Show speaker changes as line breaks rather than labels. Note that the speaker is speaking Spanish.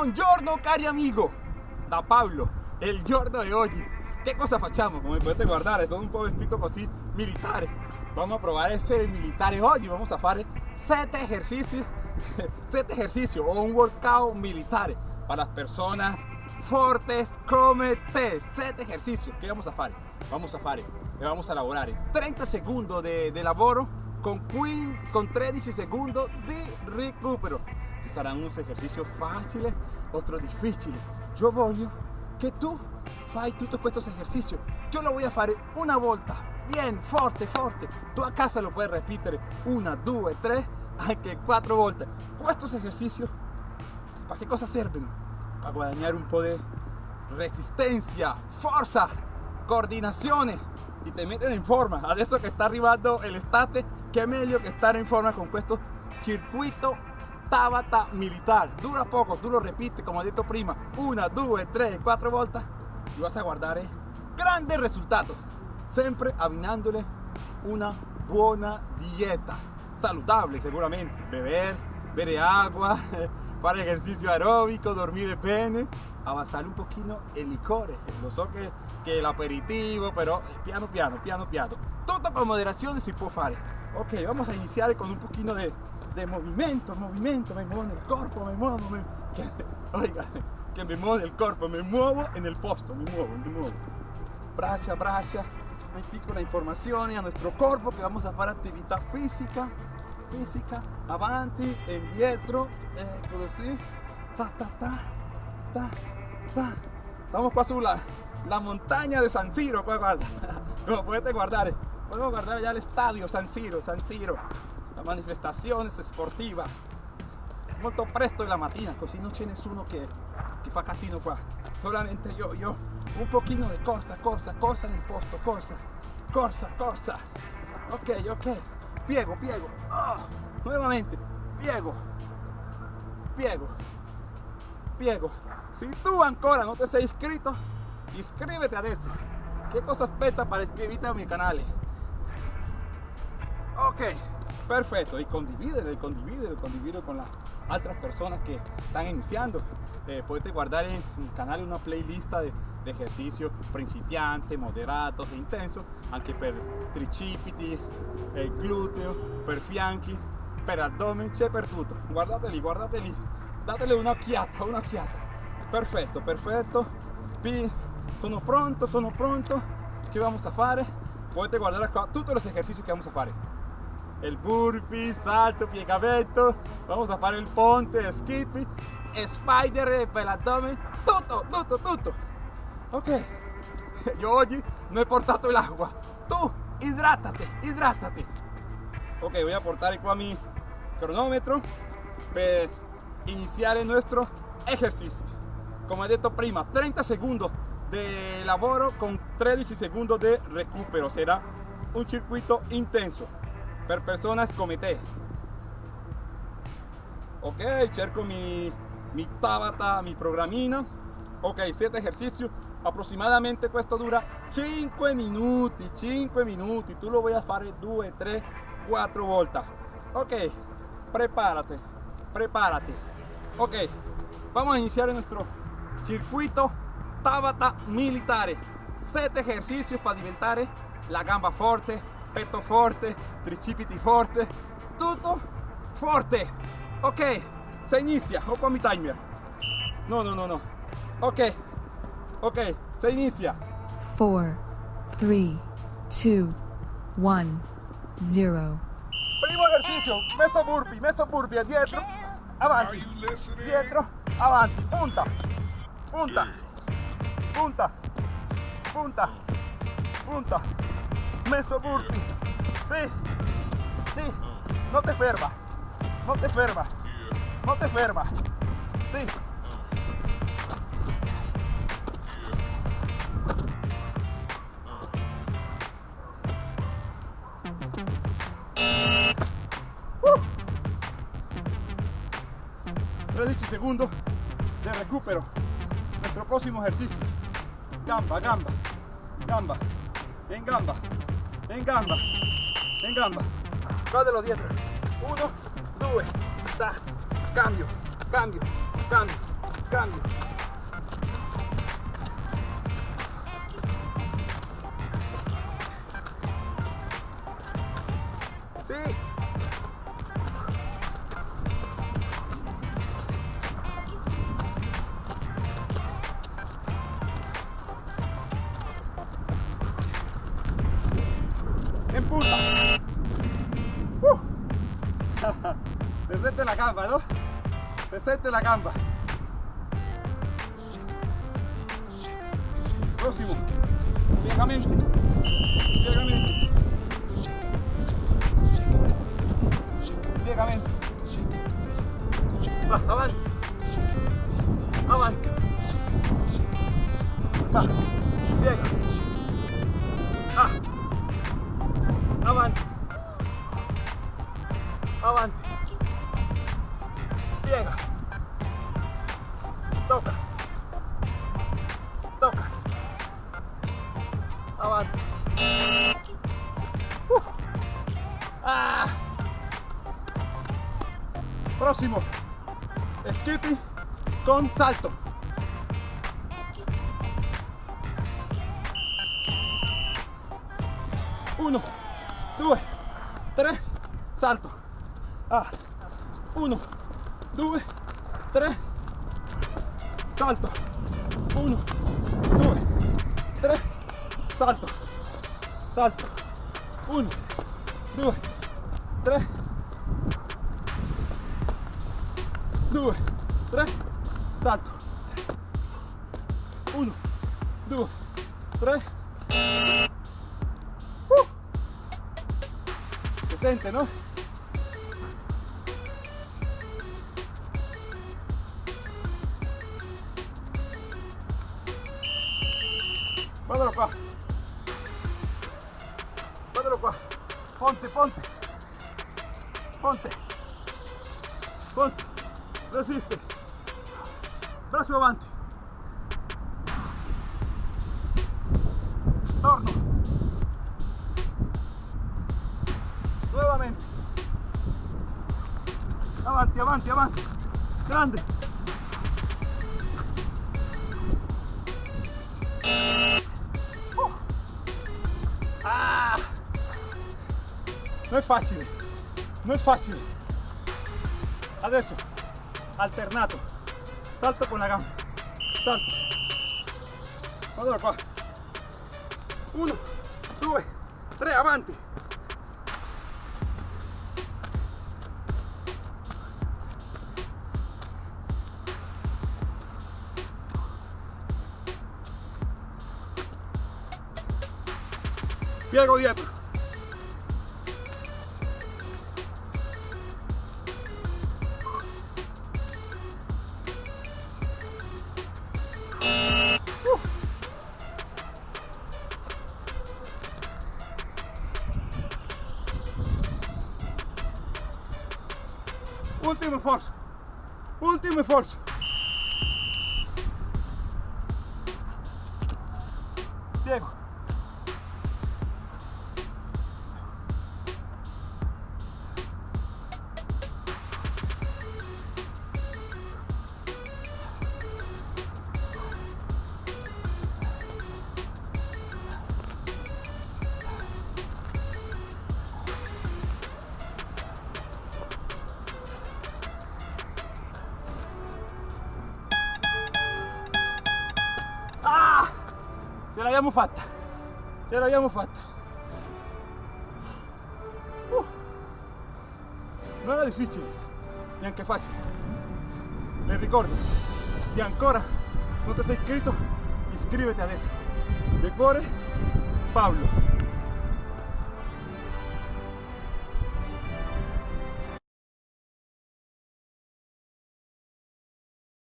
Buongiorno cari amigo, da Pablo, il giorno di oggi. Che cosa facciamo? Come potete guardare, todo un po' vestito così militare. Vamos a probar essere militare oggi, vamos a fare 7 ejercicios, 7 ejercicios o un workout militare para las personas fortes come te. 7 ejercicios che vamos a fare? Vamos a fare e vamos a lavorare 30 secondi di de lavoro con, 15, con 13 secondi di recupero. Saranno unos ejercicios facili, otros difficili. Yo voglio che tu fai tutti questi esercizi. Io lo voy a fare una volta, bien, forte, forte. Tu a casa lo puoi ripetere una, due, tre, anche quattro volte. Questi esercizi, ¿para che cosa servono? Per guadagnare un po' di resistenza, forza, coordinazione y te meten in forma. Adesso che sta arrivando l'estate, che meglio che stare in forma con questo circuito Tabata militar. Dura poco, tú lo repites, como he dicho prima, una, due, tre, quattro volte y vas a guardare grandi risultati. Sempre abbinandole una buona dieta. Saludable seguramente. Beber, bere agua, fare ejercicio aeróbico, dormire bene, avanzar un pochino el licor. Lo so que, que el aperitivo, pero piano piano, piano piano. Todo con moderazione si può fare. Ok, vamos a iniciar con un poquito de, de movimiento, movimiento, me muevo en el cuerpo, me muevo, me, que, oiga, que me muevo en el cuerpo, me muevo en el posto, me muevo, me muevo. Braccia, braccia, hay piccola informazione a nuestro cuerpo que vamos a hacer actividad física, física, avanti, indietro, eh, così, ta ta ta, ta ta. Estamos qua sulla la montagna de San Siro, qua guarda, come potete guardare, podemos guardare già l'estadio San Siro, San Siro la manifestazione sportiva molto presto la mattina così non c'è nessuno che, che fa casino qua. Solamente io, io un pochino di corsa, corsa, corsa nel posto, corsa, corsa, corsa. Ok, ok. Piego, piego. Oh, nuovamente, piego. Piego. Piego. Si tu ancora non ti sei iscritto iscrivete adesso. Che cosa aspetta per iscriverti a mi canale ok perfecto y condivídelo, y condivídelo, con las otras personas que están iniciando. Eh, puedes guardar en mi canal una playlist de, de ejercicios principiantes, moderados e intensos anche per tricipiti, el glúteo, per fianchi per abdomen, c'è per tutto. Guardateli, guardateli. Datele un'occhiata, un'occhiata perfetto, perfetto. Sono pronto, sono pronto. ¿qué vamos a fare? Potete guardare acá todos los ejercicios que vamos a fare el burpee, salto, piegamento, vamos a fare il ponte, skippy, spider per l'addome, tutto, tutto, tutto. Ok, io oggi non ho portato l'acqua, tu idrátate, idrátate. Ok, voy a portare qua mi cronómetro per iniziare il nostro ejercicio. Come detto prima, 30 secondi di lavoro con 13 secondi di recupero, será un circuito intenso per personas come te. Ok, cerco mi, mi tabata, mi programina. Ok, 7 ejercicios. Aproximadamente questo dura 5 minuti, 5 minuti. Tu lo voy a fare 2, 3, 4 volte. Ok, prepárate, prepárate. Ok, vamos a iniciar nuestro circuito Tabata militare. 7 ejercicios para diventare la gamba forte, petto forte, tricipiti forte, tutto forte. Ok, se inizia, o con mi timer. No, no, no, no. Ok, ok, se inizia.
4, 3, 2, 1, 0.
Primo ejercicio, meso burpee, meso burpee, dietro, avanti, dietro, avanti, punta, punta, punta, punta, punta meso burpee. Sí, sí, no te ferma, no te ferma, no te ferma. Sí. Uh. 13 segundos de recupero. Nuestro próximo ejercicio. Gamba, gamba, gamba, en gamba en gamba, en gamba. los dietro. Uno, due, ta, cambio, cambio, cambio, Cambio. En punta. Uh. Desde la gamba, ¿no? Desde la gamba. Próximo. Piegamente. Piegamente. Piegamente. Va, avanti. Avanti. Va. Piega. Próximo. Skipping con salto. Uno, dos, tres, salto. Ah. Uno, dos, tres, salto. Uno, dos, tres, salto. Salto. Uno, dos, tres, 2, 3, salto. 1, 2, 3. Uh. Sente, no? Guardalo qua. Guardalo. Ponte, ponte. Ponte. Ponte. Resiste. Braccio avanti. Torno. Nuovamente. Avanti, avanti, avanti. Grande. Uh. Ah. Non è facile. Non è facile. Adesso alternato. Salto con la gamba. Salto. Guardalo qua. Uno, due, tre, avanti. Piego dietro. Ultimo sforzo. Ultimo sforzo. L'abbiamo fatta. Ce l'abbiamo fatta. Uh. Non era difficile, neanche facile. Le ricordo, se ancora non ti sei iscritto, iscriviti adesso. De cuore, Pablo.